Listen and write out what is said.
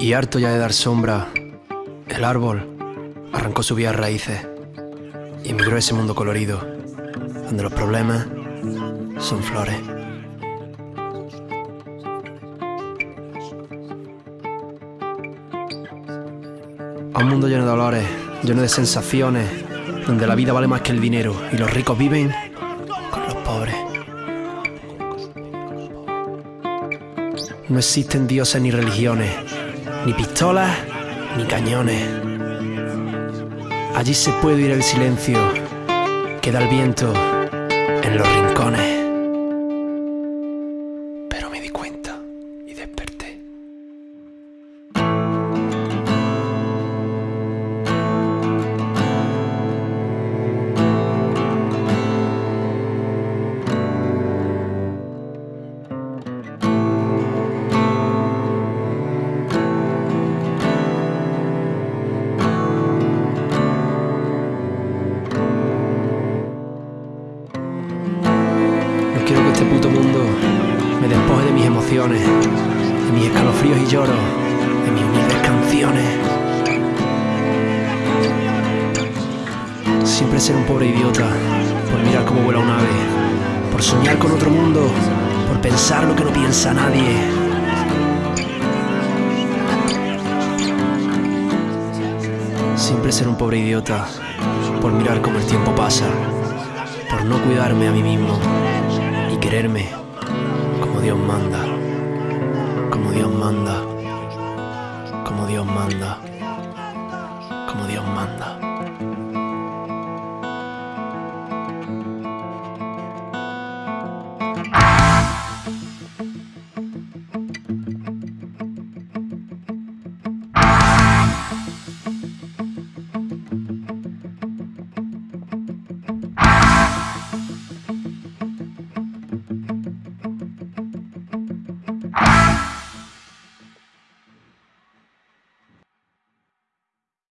Y harto ya de dar sombra, el árbol arrancó sus vías raíces y emigró a ese mundo colorido, donde los problemas son flores. A un mundo lleno de dolores, lleno de sensaciones, donde la vida vale más que el dinero y los ricos viven con los pobres. No existen dioses ni religiones, ni pistolas ni cañones. Allí se puede oír el silencio, queda el viento en los rincones. Pero me di cuenta y desperté. De mis escalofríos y lloros, de mis humildes canciones. Siempre ser un pobre idiota por mirar cómo vuela un ave, por soñar con otro mundo, por pensar lo que no piensa nadie. Siempre ser un pobre idiota por mirar cómo el tiempo pasa, por no cuidarme a mí mismo y quererme como Dios manda, Dios manda, como Dios manda, como Dios manda.